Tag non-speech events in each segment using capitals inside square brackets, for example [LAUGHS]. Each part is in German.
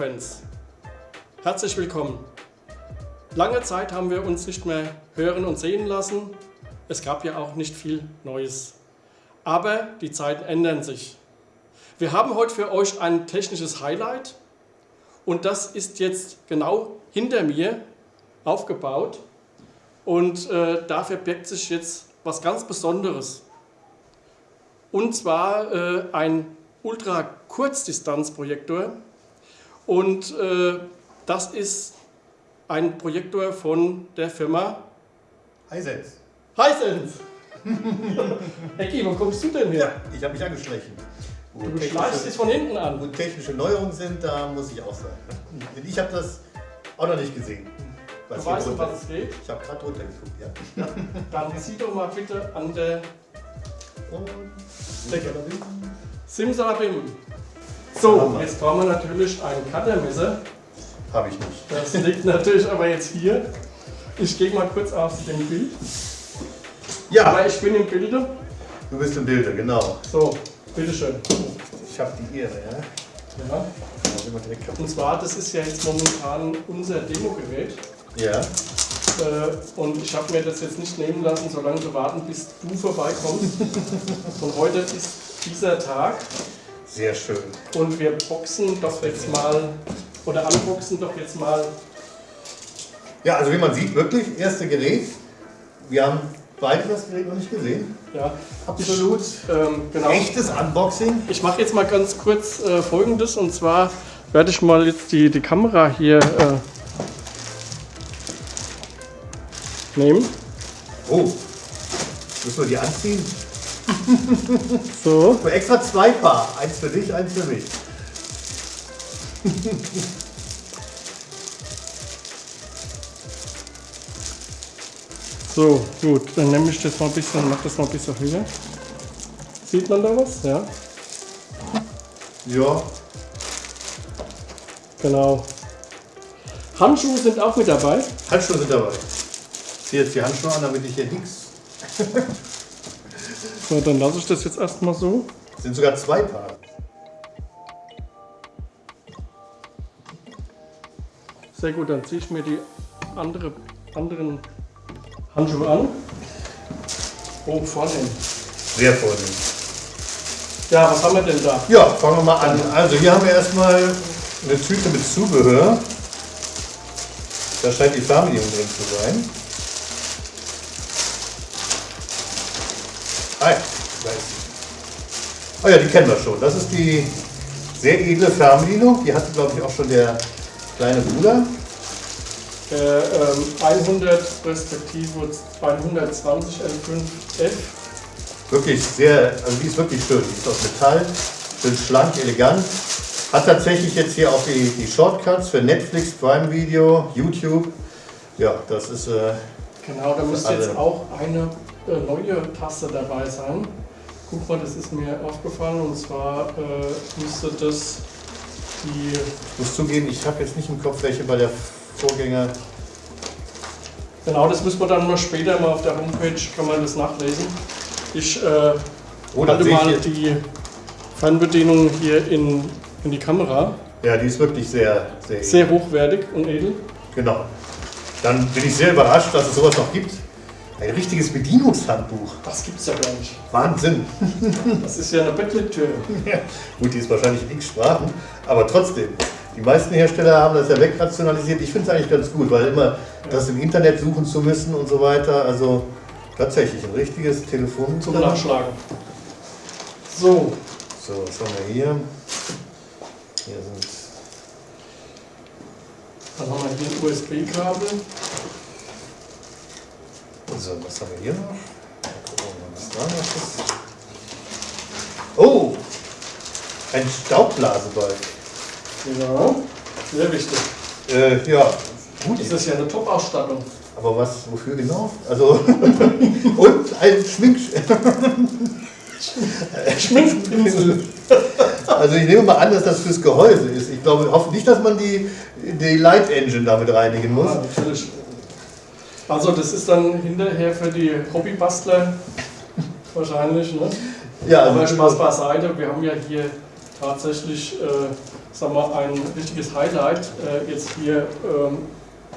Heimkino-Fans, herzlich willkommen. Lange Zeit haben wir uns nicht mehr hören und sehen lassen. Es gab ja auch nicht viel Neues. Aber die Zeiten ändern sich. Wir haben heute für euch ein technisches Highlight und das ist jetzt genau hinter mir aufgebaut und äh, da verbirgt sich jetzt was ganz Besonderes. Und zwar äh, ein Ultra-Kurzdistanzprojektor und äh, das ist ein Projektor von der Firma Hisense. Hisense. [LAUGHS] Ecki, wo kommst du denn her? Ja, ich habe mich angeschlichen. Wo Du schleichst dich von hinten wo an. technische Neuerungen sind, da muss ich auch sein. Denn ich habe das auch noch nicht gesehen. Du hier weißt, um was es geht? Ich habe gerade runtergeguckt, ja. [LAUGHS] Dann zieh doch mal bitte an der Und. Simsalabim. So, jetzt brauchen wir natürlich ein Cuttermesser. Habe ich nicht. Das liegt natürlich aber jetzt hier. Ich gehe mal kurz aus dem Bild. Ja, Aber ich bin im Bilde. du bist im Bilde, genau. So, bitteschön. Ich habe die Ehre, ja. Ja. Und zwar, das ist ja jetzt momentan unser Demogerät. Ja, Äh, Und ich habe mir das jetzt nicht nehmen lassen, so lange zu warten, bis du vorbeikommst. [LAUGHS] Und heute ist dieser Tag sehr schön. und wir boxen doch jetzt mal, oder unboxen doch jetzt mal. Ja, also wie man sieht, wirklich, erste Gerät. Wir haben beide das Gerät noch nicht gesehen. Ja, Absolut. ähm, genau. Echtes Unboxing. Ich mache jetzt mal ganz kurz äh, folgendes und zwar werde ich mal jetzt die, die Kamera hier äh, nehmen. Oh, müssen wir die anziehen? [LAUGHS] So. Für extra zwei Paar. Eins für dich, eins für mich. [LAUGHS] So, gut, dann nehme ich das mal ein bisschen, mach das mal ein bisschen höher. Sieht man da was? Ja, Ja, genau. Handschuhe sind auch mit dabei. Handschuhe sind dabei. Ich ziehe jetzt die Handschuhe an, damit ich hier nichts. [LAUGHS] So, dann lasse ich das jetzt erstmal so. Sind sogar zwei Paar. Sehr gut, dann ziehe ich mir die andere, anderen Handschuhe an. Oh, vornehm. Sehr vornehm. Ja, was haben wir denn da? Ja, fangen wir mal an. Also hier haben wir erstmal eine Tüte mit Zubehör. Da scheint die Fernbedienung drin zu sein. Oh ja, die kennen wir schon. Das ist die sehr edle Fernbedienung. Die hatte, glaube ich, auch schon der kleine Bruder. Der ähm, 100 respektive 120 L5F. Wirklich sehr, also die ist wirklich schön. Die ist aus Metall, schön schlank, elegant. Hat tatsächlich jetzt hier auch die, die Shortcuts für Netflix, Prime Video, YouTube. Ja, das ist äh, Genau, da müsste jetzt auch eine äh, neue Taste dabei sein. Guck mal, das ist mir aufgefallen und zwar äh, müsste das die. Ich muss zugeben, ich habe jetzt nicht im Kopf, welche bei der Vorgänger. Genau, das müssen wir dann mal später mal auf der Homepage, kann man das nachlesen. Ich äh, Oh, halte mal die Fernbedienung hier in, in die Kamera. Ja, die ist wirklich sehr, sehr, Sehr hochwertig und edel. Genau. Dann bin ich sehr überrascht, dass es sowas noch gibt. Ein richtiges Bedienungshandbuch. Das gibt's ja gar nicht. Wahnsinn. Das ist ja eine Bettlektüre. Gut, die ist wahrscheinlich in x Sprachen, aber trotzdem. Die meisten Hersteller haben das ja wegrationalisiert. Ich finde es eigentlich ganz gut, weil immer das im Internet suchen zu müssen und so weiter. Also tatsächlich ein richtiges Telefon Zum Nachschlagen. So, So, was haben wir hier? Hier sind dann haben wir hier ein USB-Kabel. So, was haben wir hier noch? Mal gucken, was da noch ist. Oh! Ein Staubblasebalg. Ja, sehr wichtig. Äh, ja, gut. Das ist ja eine Top-Ausstattung. Aber was, wofür genau? Also, [LAUGHS] und ein Schmink. [LAUGHS] Schminkpinsel. Also, ich nehme mal an, dass das fürs Gehäuse ist. Ich glaube, hoffe nicht, dass man die, die Light Engine damit reinigen muss. Ja, natürlich. Also das ist dann hinterher für die Hobbybastler wahrscheinlich. Ne? Ja, Aber also, Spaß beiseite, wir haben ja hier tatsächlich äh, sagen wir, ein richtiges Highlight äh, jetzt hier ähm,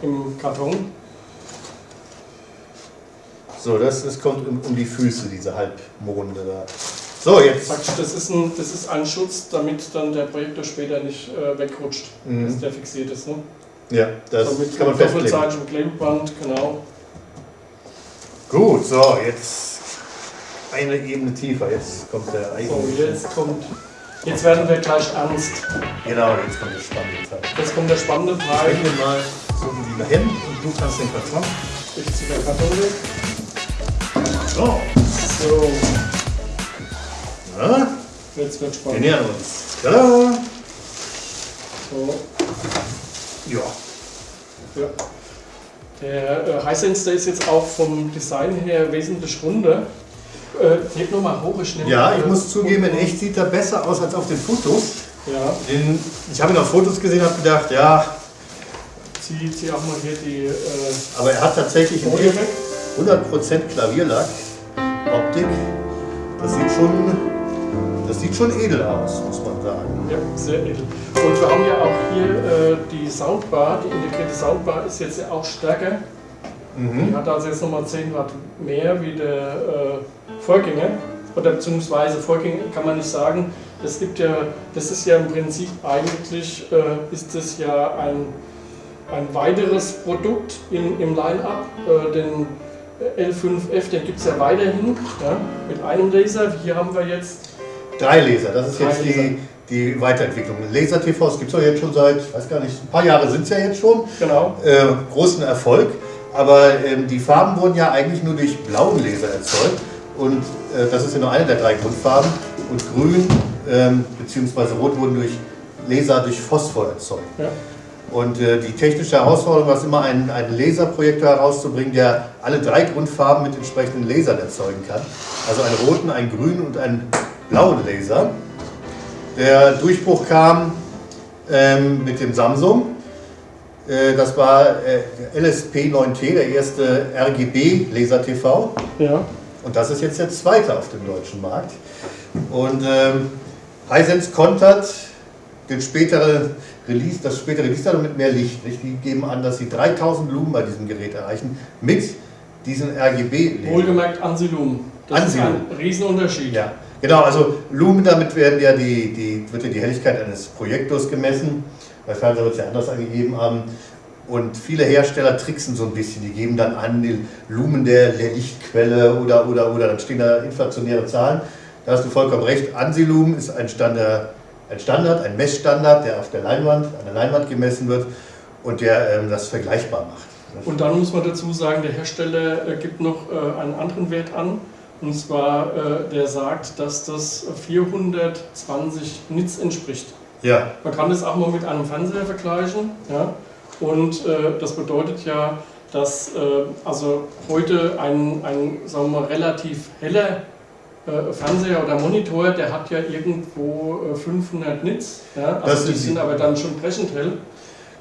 im Karton. So, das, das kommt um, um die Füße, diese Halbmonde da. So, jetzt. Praktisch, das ist, ein, das ist ein Schutz, damit dann der Projektor später nicht äh, wegrutscht, Mhm. dass der fixiert ist. Ne? Ja, das so mit kann man festlegen. doppelseitigem Klebeband, genau. Gut, so, jetzt eine Ebene tiefer. Jetzt kommt der So, eigentliche. jetzt kommt, jetzt werden wir gleich ernst. Genau, jetzt kommt der spannende Teil. Jetzt kommt der spannende Ich Teil. bring den mal so wie hin und du kannst den Karton. Ich ziehe der Karton weg. So, So, ja, jetzt wird wir spannend. nähern uns. Da. So, Ja. ja. Der äh, Hisense, ist jetzt auch vom Design her wesentlich runder. Äh, heb nur mal hoch, ich nehme ja, ich muss zugeben, in echt sieht er besser aus als auf den Fotos. Ja, Den, ich habe ihn auf Fotos gesehen und habe gedacht, ja, zieh, zieh auch mal hier die äh, aber er hat tatsächlich in Folie echt weg. 100% Klavierlack, Optik. Das sieht schon, das sieht schon edel aus, muss man sagen. Ja, sehr edel. Und wir haben ja auch hier äh, die Soundbar, die integrierte Soundbar ist jetzt ja auch stärker. Die Mhm. hat also jetzt nochmal 10 Watt mehr wie der äh, Vorgänger. Oder beziehungsweise Vorgänger kann man nicht sagen. Das gibt ja, das ist ja im Prinzip eigentlich äh, ist das ja ein, ein weiteres Produkt in, im Line-Up. Äh, den L5F, den gibt es ja weiterhin ja, mit einem Laser. Hier haben wir jetzt Drei Laser, das ist Drei jetzt Laser. Die, Weiterentwicklung. Laser-TVs gibt es ja jetzt schon seit, ich weiß gar nicht, ein paar Jahre sind es ja jetzt schon. genau Äh, großen Erfolg. Aber ähm, die Farben wurden ja eigentlich nur durch blauen Laser erzeugt. Und äh, das ist ja nur eine der drei Grundfarben. Und grün ähm, bzw. rot wurden durch Laser durch Phosphor erzeugt. Ja. Und äh, die technische Herausforderung war es immer, einen, einen Laserprojektor herauszubringen, der alle drei Grundfarben mit entsprechenden Lasern erzeugen kann. Also einen roten, einen grünen und einen blauen Laser. Der Durchbruch kam ähm, mit dem Samsung. Äh, das war äh, LSP9T, der erste RGB-Laser-TV. Ja. Und das ist jetzt der zweite auf dem deutschen Markt. Und ähm, Hisense kontert den spätere Release, das spätere Release mit mehr Licht. Nicht? Die geben an, dass sie 3000 Lumen bei diesem Gerät erreichen mit diesen RGB-Lasern. Wohlgemerkt Ansilum. Das Ansilum. ist ein Riesenunterschied. Ja, genau, also Lumen, damit werden ja die, die, wird ja die Helligkeit eines Projektors gemessen. Bei Fernseher wird es ja anders angegeben. Ähm, und viele Hersteller tricksen so ein bisschen. Die geben dann an, den Lumen der, der Lichtquelle oder, oder, oder, dann stehen da inflationäre Zahlen. Da hast du vollkommen recht. Ansilumen ist ein Standard, ein Standard, ein Messstandard, der auf der Leinwand, an der Leinwand gemessen wird und der ähm, das vergleichbar macht. Und dann muss man dazu sagen, der Hersteller äh, gibt noch äh, einen anderen Wert an. Und zwar, äh, der sagt, dass das 420 Nits entspricht. Ja, Man kann das auch mal mit einem Fernseher vergleichen. Ja? Und äh, das bedeutet ja, dass äh, also heute ein, ein sagen wir mal, relativ heller äh, Fernseher oder Monitor, der hat ja irgendwo äh, 500 Nits. Ja? Das Also die sind aber dann schon brechend hell,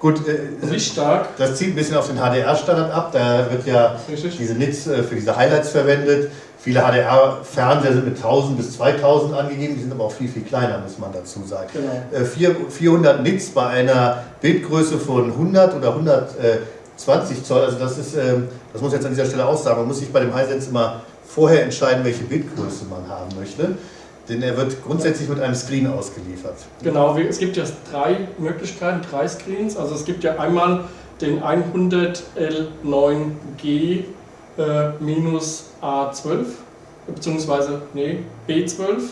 gut. Äh, lichtstark. das zieht ein bisschen auf den HDR-Standard ab. Da wird ja diese Nits äh, für diese Highlights verwendet. Viele HDR-Fernseher sind mit 1000 bis 2000 angegeben, die sind aber auch viel, viel kleiner, muss man dazu sagen. Genau. Äh, vier- 400 Nits bei einer Bildgröße von 100 oder 120 Zoll, also das ist, ähm, das muss ich jetzt an dieser Stelle auch sagen, man muss sich bei dem Hisense immer vorher entscheiden, welche Bildgröße man haben möchte, denn er wird grundsätzlich mit einem Screen ausgeliefert. Genau, es gibt ja drei Möglichkeiten, drei Screens. Also es gibt ja einmal den 100L9G äh, minus A12, beziehungsweise nee, B12.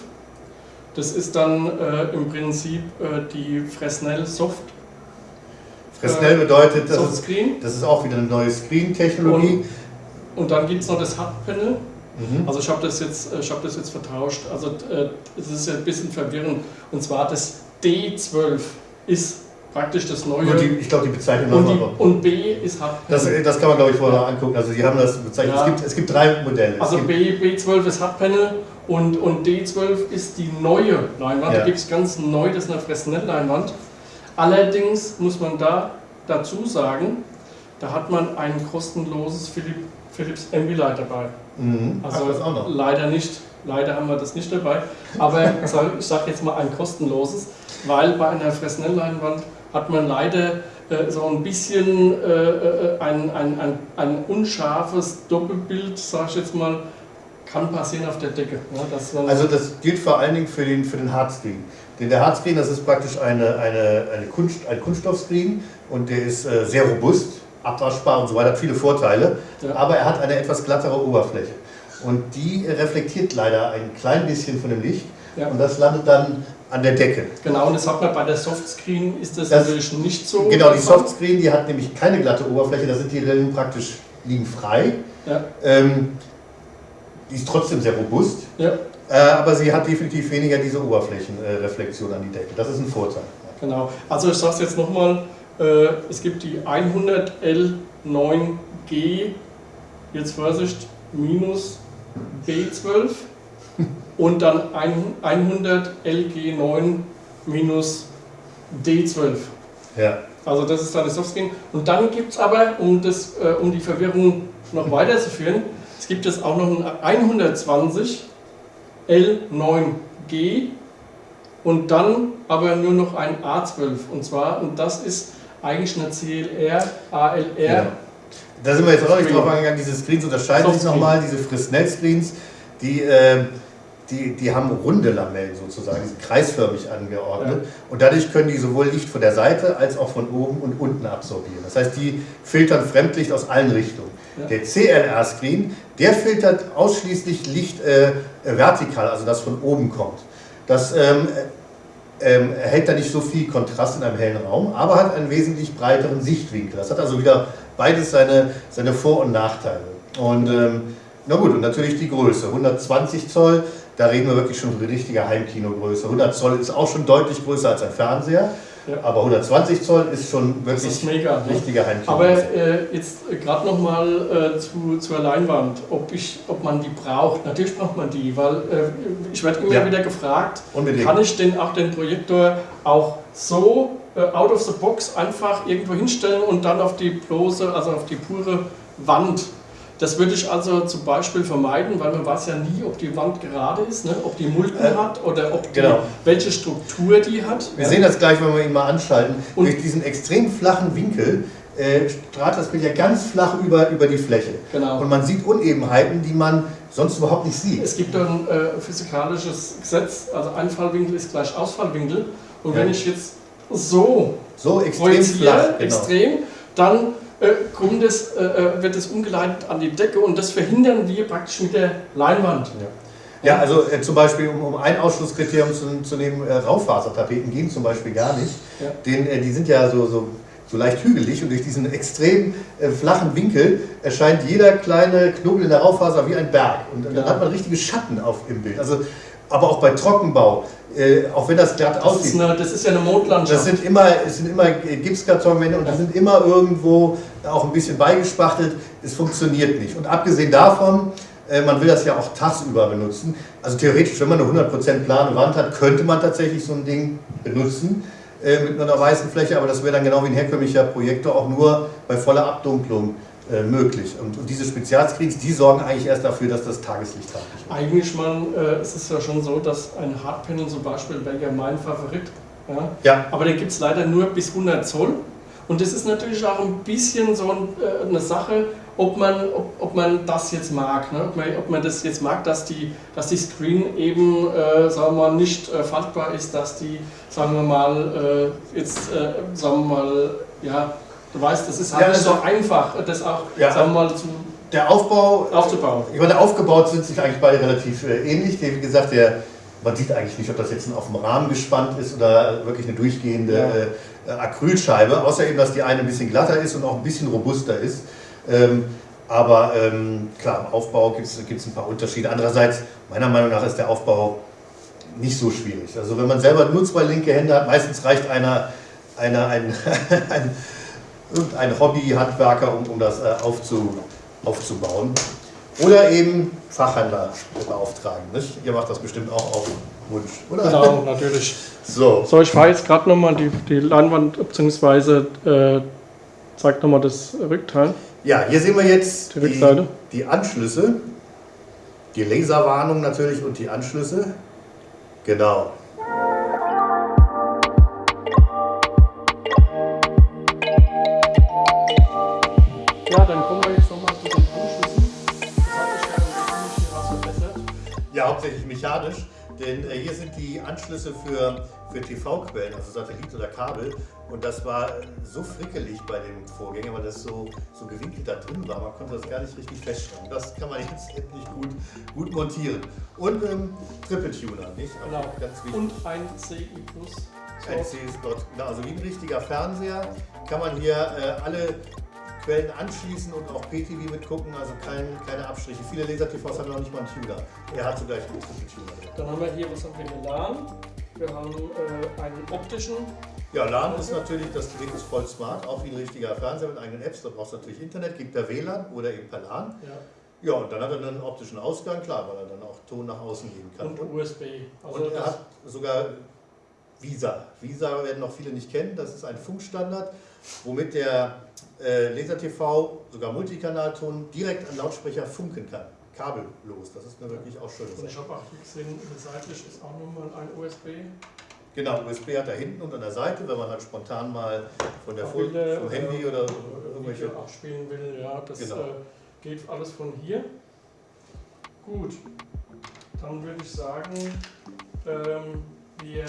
Das ist dann äh, im Prinzip äh, die Fresnel Soft, Fresnel bedeutet, das Soft ist, Screen. das ist auch wieder eine neue Screen-Technologie. Und dann gibt es noch das HUD-Panel. Mhm. Also ich habe das, jetzt, äh, ich hab das jetzt vertauscht. Also äh, es ist ja ein bisschen verwirrend. Und zwar das D12 ist praktisch das neue. Die, ich glaube, die bezeichnen und, die, und B ist HUD-Panel. Das, das kann man, glaube ich, vorher angucken. Also, die haben das bezeichnet. Ja. Es, gibt, es gibt drei Modelle. Also B, B12 ist HUD-Panel und, und D12 ist die neue Leinwand. Ja. Da gibt es ganz neu, das ist eine Fresnel-Leinwand. Allerdings muss man da dazu sagen, da hat man ein kostenloses Philips, Philips Ambilight dabei. Mhm. Also leider nicht. Leider haben wir das nicht dabei. Aber ich sage jetzt mal ein kostenloses, weil bei einer Fresnel-Leinwand hat man leider äh, so ein bisschen äh, äh, ein, ein, ein, ein unscharfes Doppelbild, sage ich jetzt mal, kann passieren auf der Decke. Man, Also das gilt vor allen Dingen für den, für den Hardscreen. Denn der Hardscreen, das ist praktisch eine, eine, eine Kunst, ein Kunststoffscreen und der ist sehr robust, abwaschbar und so weiter, hat viele Vorteile, Ja. aber er hat eine etwas glattere Oberfläche. Und die reflektiert leider ein klein bisschen von dem Licht Ja. und das landet dann an der Decke. genau, und das hat man bei der Softscreen ist das, Das- natürlich nicht so. Genau, die. Softscreen, die hat nämlich keine glatte Oberfläche, da sind die Rillen praktisch liegen frei. Ja, Ähm, die ist trotzdem sehr robust, ja, äh, aber sie hat definitiv weniger diese Oberflächenreflexion an die Decke. Das ist ein Vorteil. genau. Also ich sage es jetzt nochmal, äh, es gibt die 100L9G, jetzt Vorsicht, minus B12 [LAUGHS] und dann ein- 100LG9 minus D12. Ja. Also das ist dann die Softscreen. Und dann gibt es aber, um, das, äh, um die Verwirrung noch [LAUGHS] weiterzuführen, es gibt jetzt auch noch ein 120 L9G und dann aber nur noch ein A12. Und zwar, und das ist eigentlich eine CLR, ALR. Genau. Da sind wir jetzt auch nicht drauf eingegangen. Diese Screens unterscheiden sich nochmal. Diese Fresnel-Screens, die, äh, die, die haben runde Lamellen sozusagen, die sind kreisförmig angeordnet. Und dadurch können die sowohl Licht von der Seite als auch von oben und unten absorbieren. Das heißt, die filtern Fremdlicht aus allen Richtungen. Ja. Der CLR-Screen, der filtert ausschließlich Licht äh, vertikal, also das von oben kommt. Das ähm, ähm, erhält da nicht so viel Kontrast in einem hellen Raum, aber hat einen wesentlich breiteren Sichtwinkel. Das hat also wieder beides seine, seine Vor- und Nachteile. Und ähm, na gut, und natürlich die Größe. 120 Zoll, da reden wir wirklich schon von richtiger Heimkinogröße. 100 Zoll ist auch schon deutlich größer als ein Fernseher, Ja. aber 120 Zoll ist schon Das wirklich ist mega. Ne? richtiger Aber Heimkinogröße. äh, jetzt gerade nochmal äh, zu, zur Leinwand, ob, ich, ob man die braucht. Natürlich braucht man die, weil äh, ich werde immer Ja. wieder gefragt, Unbedingt. kann ich denn auch den Projektor auch so äh, out of the box einfach irgendwo hinstellen und dann auf die bloße, also auf die pure Wand. Das würde ich also zum Beispiel vermeiden, weil man weiß ja nie, ob die Wand gerade ist, ne? ob die Mulden Äh, hat oder ob die, genau. welche Struktur die hat. Wir sehen das gleich, wenn wir ihn mal anschalten. Und- Durch diesen extrem flachen Winkel äh, strahlt das Bild ja ganz flach über, über die Fläche. Genau. Und man sieht Unebenheiten, die man sonst überhaupt nicht sieht. Es gibt ein äh, physikalisches Gesetz, also Einfallwinkel ist gleich Ausfallwinkel. Und Ja. wenn ich jetzt so So extrem flach. Genau. extrem, dann kommt es, äh, äh, wird es umgeleitet an die Decke und das verhindern wir praktisch mit der Leinwand. Ja, also äh, zum Beispiel, um, um ein Ausschlusskriterium zu, zu nehmen, äh, Raufasertapeten gehen zum Beispiel gar nicht. Ja. Den, äh, die sind ja so, so, so leicht hügelig und durch diesen extrem äh, flachen Winkel erscheint jeder kleine Knubbel in der Raufaser wie ein Berg. Und, dann Ja. hat man richtige Schatten auf im Bild. Also, aber auch bei Trockenbau, äh, auch wenn das glatt Das aussieht. ist, eine, das ist ja eine Mondlandschaft. Das sind immer, es sind immer Gipskartonwände und die sind immer irgendwo auch ein bisschen beigespachtelt. Es funktioniert nicht. Und abgesehen davon, äh, man will das ja auch tagsüber benutzen. Also theoretisch, wenn man eine 100% plane Wand hat, könnte man tatsächlich so ein Ding benutzen äh, mit einer weißen Fläche, aber das wäre dann genau wie ein herkömmlicher Projektor auch nur bei voller Abdunklung äh, möglich. Und, und diese Spezialscreens, die sorgen eigentlich erst dafür, dass das Tageslicht hat. Eigentlich, man, äh, es ist ja schon so, dass ein Hardpanel zum Beispiel wäre ja mein Favorit. Ja? Ja, Aber den gibt es leider nur bis 100 Zoll. Und das ist natürlich auch ein bisschen so ein, äh, eine Sache, ob man, ob, ob man das jetzt mag. Ne? Ob, man, ob man das jetzt mag, dass die, dass die Screen eben, äh, sagen wir mal, nicht äh, faltbar ist, dass die, sagen wir mal, äh, jetzt, äh, sagen wir mal, ja, du weißt, das ist halt Ja, nicht so also- einfach, das auch, Ja. sagen wir mal, zu, der Aufbau aufzubauen. Ich meine, aufgebaut sind sich eigentlich beide relativ äh, ähnlich. Wie gesagt, der, man sieht eigentlich nicht, ob das jetzt auf dem Rahmen gespannt ist oder wirklich eine durchgehende Ja. äh, Acrylscheibe, außer eben, dass die eine ein bisschen glatter ist und auch ein bisschen robuster ist. Ähm, aber ähm, klar, im Aufbau gibt es ein paar Unterschiede. Andererseits, meiner Meinung nach, ist der Aufbau nicht so schwierig. Also wenn man selber nur zwei linke Hände hat, meistens reicht einer, einer ein, [LAUGHS] ein, irgendein Hobby-Handwerker, um, um das äh, aufzu, aufzubauen. Oder eben Fachhändler beauftragen. Nicht? Ihr macht das bestimmt auch auf Wunsch, oder? Genau, [LAUGHS] natürlich. So, So, ich fahre jetzt gerade nochmal die, die Leinwand, beziehungsweise äh, zeigt nochmal das Rückteil. ja, hier sehen wir jetzt Die die, die Anschlüsse Die Laserwarnung natürlich und die Anschlüsse. Genau. Ja, hauptsächlich mechanisch, denn äh, hier sind die Anschlüsse für, für TV-Quellen, also Satellit oder Kabel. Und das war äh, so frickelig bei dem Vorgänger, weil das so, so gewinkelt da drin war. Man konnte das gar nicht richtig feststellen. Das kann man jetzt endlich gut, gut montieren. Und ähm, Triple-Tuner, nicht? Auch Genau. Ganz wichtig. Und ein CI Plus. Ein CS-Slot. Genau, also wie ein richtiger Fernseher kann man hier äh, alle Quellen anschließen und auch PTV mitgucken, also kein, keine Abstriche. Viele Laser-TVs haben noch nicht mal einen Tuner. Er hat sogar einen drin. Dann haben wir hier, was haben wir hier? LAN. Wir haben äh, einen optischen. Ja, LAN ist natürlich, das Gerät ist voll smart, auch wie ein richtiger Fernseher mit eigenen Apps. Da brauchst du natürlich Internet, gibt er WLAN oder eben per LAN. Ja. Ja, und dann hat er einen optischen Ausgang, klar, weil er dann auch Ton nach außen geben kann. Und USB. Also Und er hat sogar Visa. Visa werden noch viele nicht kennen, das ist ein Funkstandard, womit der äh, Laser-TV, sogar Multikanalton, direkt an Lautsprecher funken kann. Kabellos, das ist eine wirklich auch schöne und ich habe auch hier gesehen, seitlich ist auch nochmal ein USB. Genau, USB hat er hinten und an der Seite, wenn man halt spontan mal von der Bilder vom Handy oder irgendwelche. Video abspielen will. Ja, das Genau. äh, geht alles von hier. Gut, dann würde ich sagen, ähm, wir,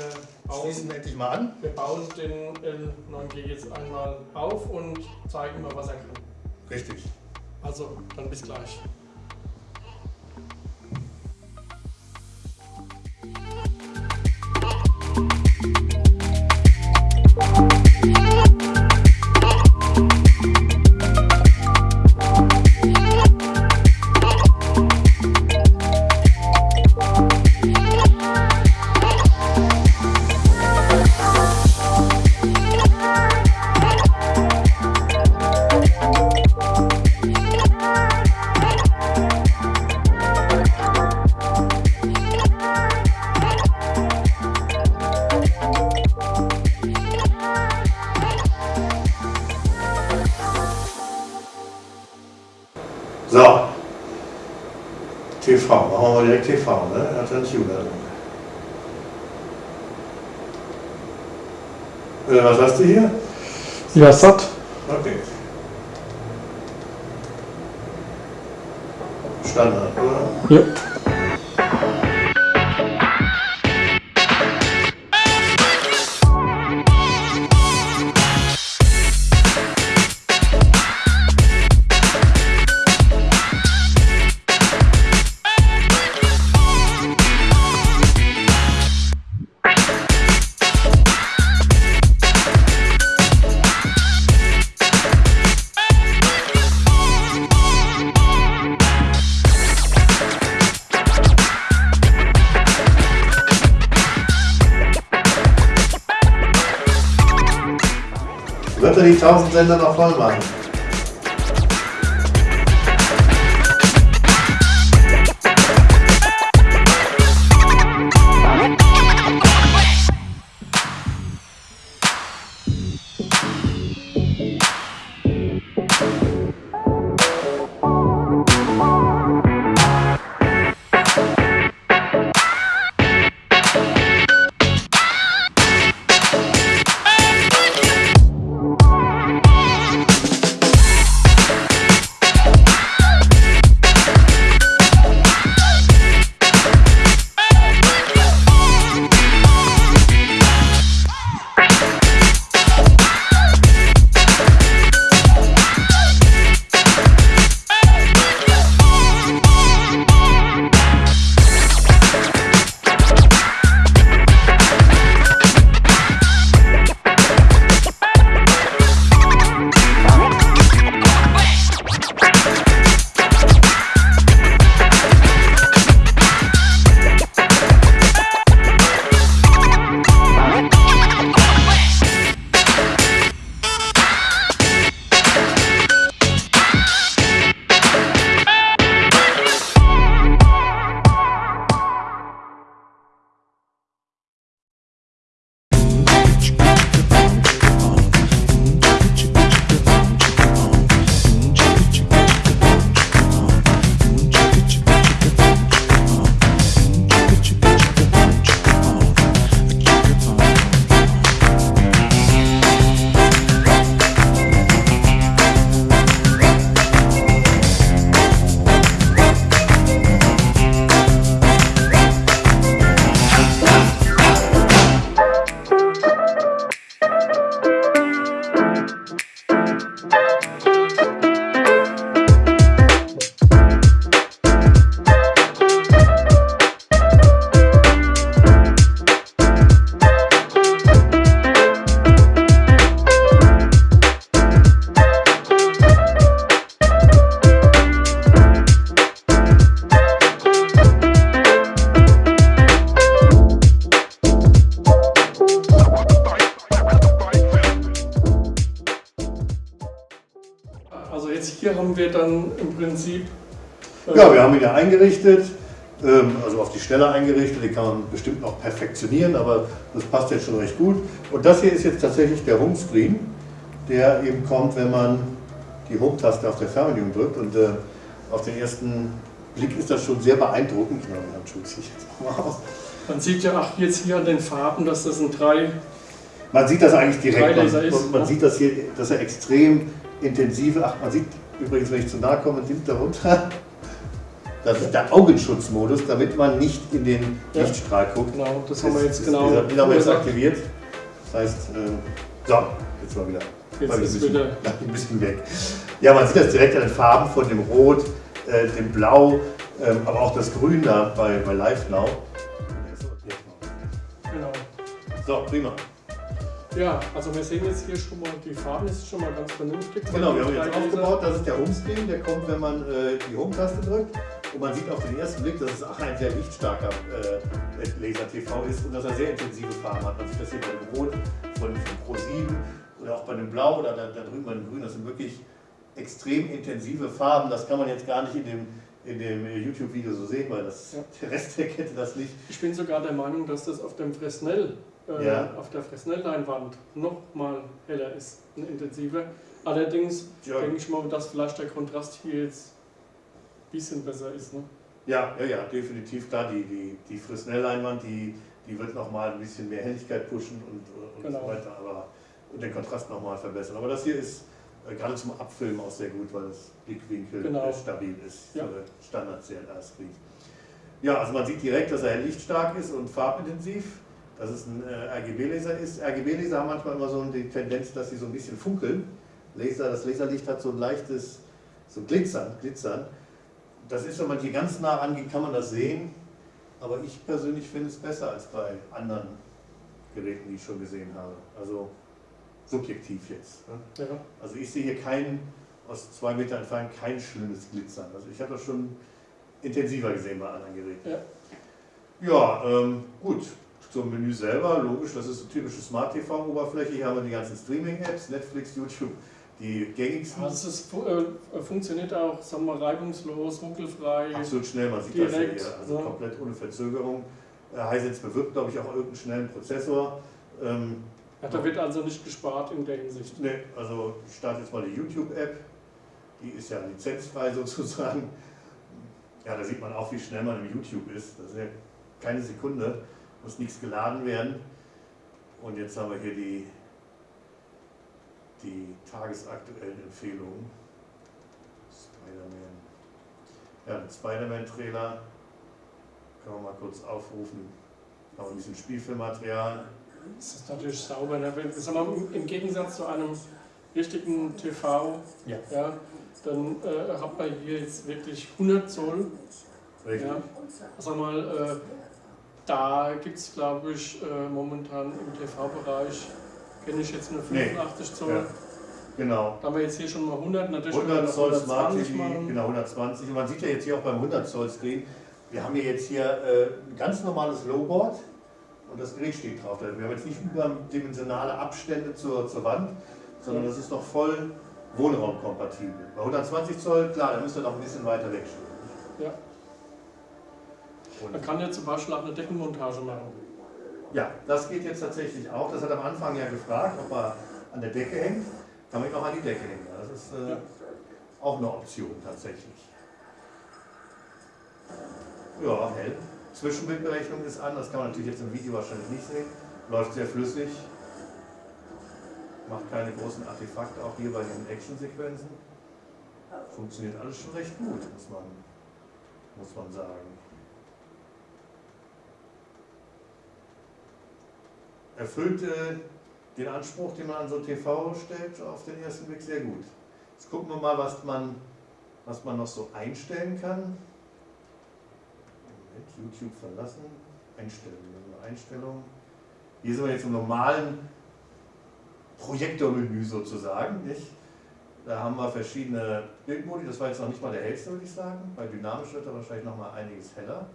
bauen, Schließen wir endlich mal an. wir bauen den L9G jetzt einmal auf und zeigen mal, was er kann. Richtig. Also, dann bis gleich. Was hast du hier? Ja, satt. Okay. Standard, oder? Ja. Die 1000 Sender noch voll machen? Ja, wir haben ihn ja eingerichtet, ähm, also auf die Stelle eingerichtet, den kann man bestimmt noch perfektionieren, aber das passt jetzt schon recht gut. Und das hier ist jetzt tatsächlich der Homescreen, der eben kommt, wenn man die Home-Taste auf der Fernbedienung drückt und äh, auf den ersten Blick ist das schon sehr beeindruckend. Ja, Handschuhe ziehe ich jetzt mal aus. Man sieht ja auch jetzt hier an den Farben, dass das ein drei. Man sieht das eigentlich direkt. Man, ist, man ja. sieht das hier, dass er extrem intensive. Ach, man sieht übrigens, wenn ich zu nahe komme, nimmt er runter. Das ist der Augenschutzmodus, damit man nicht in den ja. Lichtstrahl guckt. Genau, das haben wir jetzt genau. Den haben wir jetzt aktiviert. Das heißt, äh, so, jetzt mal wieder. Jetzt ist ein bisschen, wieder [LAUGHS] ein bisschen weg. Ja, man sieht das direkt an den Farben von dem Rot, äh, dem Blau, ähm, aber auch das Grün da bei, bei Live Now. Genau. So, prima. Ja, also wir sehen jetzt hier schon mal, die Farben ist schon mal ganz vernünftig. Genau, wir haben jetzt aufgebaut, das ist der Homescreen, der kommt, wenn man äh, die Home-Taste drückt. Und man sieht auf den ersten Blick, dass es auch ein sehr lichtstarker äh, Laser-TV ist und dass er sehr intensive Farben hat. Man sieht das hier bei dem Rot von, von Pro 7 oder auch bei dem Blau oder da, da drüben bei dem Grün. Das sind wirklich extrem intensive Farben. Das kann man jetzt gar nicht in dem, in dem YouTube-Video so sehen, weil das, ja. [LAUGHS] der Rest der Kette das nicht. Ich bin sogar der Meinung, dass das auf dem Fresnel, äh, ja. auf der Fresnel-Leinwand noch mal heller ist und intensiver. Allerdings ja. denke ich mal, dass vielleicht der Kontrast hier jetzt ein bisschen besser ist. Ne? Ja, ja, ja, definitiv klar. Die, die, die Fresnel-Leinwand, die, die wird noch mal ein bisschen mehr Helligkeit pushen und, und genau. so weiter, aber und den Kontrast noch mal verbessern. Aber das hier ist äh, gerade zum Abfilmen auch sehr gut, weil das Blickwinkel genau. stabil ist ja. für Standard CLR-Screen. Ja, also man sieht direkt, dass er lichtstark ist und farbintensiv, dass es ein äh, RGB-Laser ist. RGB-Laser haben manchmal immer so die Tendenz, dass sie so ein bisschen funkeln. Laser, das Laserlicht hat so ein leichtes so Glitzern, Glitzern. Das ist, wenn man hier ganz nah rangeht, kann man das sehen. Aber ich persönlich finde es besser als bei anderen Geräten, die ich schon gesehen habe. Also subjektiv jetzt. Ne? Ja. Also ich sehe hier kein, aus zwei Metern entfernt, kein schönes Glitzern. Also ich habe das schon intensiver gesehen bei anderen Geräten. Ja, ja ähm, gut. Zum Menü selber, logisch, das ist eine typische Smart TV-Oberfläche. Hier haben wir die ganzen Streaming-Apps, Netflix, YouTube, die gängigsten. Also es äh, funktioniert auch, sagen wir, reibungslos, ruckelfrei. Absolut schnell, man sieht direkt, das ja hier, also ja. komplett ohne Verzögerung. Äh, Hisense bewirbt, glaube ich, auch irgendeinen schnellen Prozessor. Ähm, ja, da wird also nicht gespart in der Hinsicht. Ne, also ich starte jetzt mal die YouTube-App. Die ist ja lizenzfrei [LAUGHS] sozusagen. Ja, da sieht man auch, wie schnell man im YouTube ist. Das ist ja keine Sekunde, muss nichts geladen werden. Und jetzt haben wir hier die, die tagesaktuellen Empfehlungen. Spider-Man. Ja, den Spider-Man-Trailer können wir mal kurz aufrufen. Wir ein bisschen Spielfilmmaterial. Das ist natürlich sauber. Ne? Wenn, Im Gegensatz zu einem richtigen TV, ja. Ja, dann äh, hat man hier jetzt wirklich 100 Zoll. Richtig. Ja. Sag mal, äh, da gibt es, glaube ich, äh, momentan im TV-Bereich, kenne ich jetzt nur 85 nee. Zoll. Ja. Genau. Da haben wir jetzt hier schon mal 100, natürlich 100 Zoll Smart TV, genau 120. Und man sieht ja jetzt hier auch beim 100 Zoll Screen, wir haben hier jetzt hier äh, ein ganz normales Lowboard und das Gerät steht drauf. Wir haben jetzt nicht überdimensionale Abstände zur, zur Wand, sondern das ist noch voll wohnraumkompatibel. Bei 120 Zoll, klar, da müsst ihr noch ein bisschen weiter wegstehen. Ja. Man kann ja zum Beispiel auch eine Deckenmontage machen. Ja, das geht jetzt tatsächlich auch. Das hat am Anfang ja gefragt, ob er an der Decke hängt. Kann man ihn auch an die Decke hängen. Das ist äh, ja. auch eine Option tatsächlich. Ja, hell. Zwischenbildberechnung ist an, das kann man natürlich jetzt im Video wahrscheinlich nicht sehen. Läuft sehr flüssig. Macht keine großen Artefakte, auch hier bei den Actionsequenzen. Funktioniert alles schon recht gut, muss man, muss man sagen. Erfüllt äh, den Anspruch, den man an so TV stellt, auf den ersten Blick sehr gut. Jetzt gucken wir mal, was man, was man noch so einstellen kann. YouTube verlassen, Einstellungen, Einstellungen. Hier sind wir jetzt im normalen Projektormenü sozusagen. Nicht? Da haben wir verschiedene Bildmodi, das war jetzt noch nicht mal der hellste, würde ich sagen. Bei dynamisch wird er wahrscheinlich noch mal einiges heller.